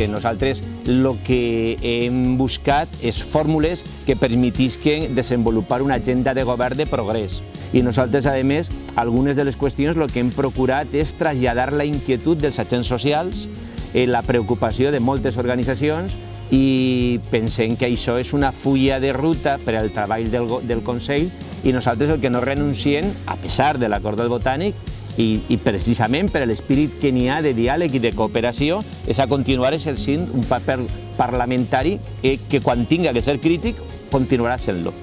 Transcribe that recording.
que nosaltres el que hem buscat és fórmules que permetisquen desenvolupar una agenda de govern de progrés. I nosaltres, a més, algunes de les qüestions el que hem procurat és traslladar la inquietud dels agents socials, eh, la preocupació de moltes organitzacions i pensem que això és una fulla de ruta per al treball del, del Consell i nosaltres el que no renunciem, a pesar de l'acord del Botànic, i, i precisament per l'espírit que n'hi ha de diàleg i de cooperació és a continuar exercint un paper parlamentari eh, que quan tinga que ser crític continuarà sent-lo.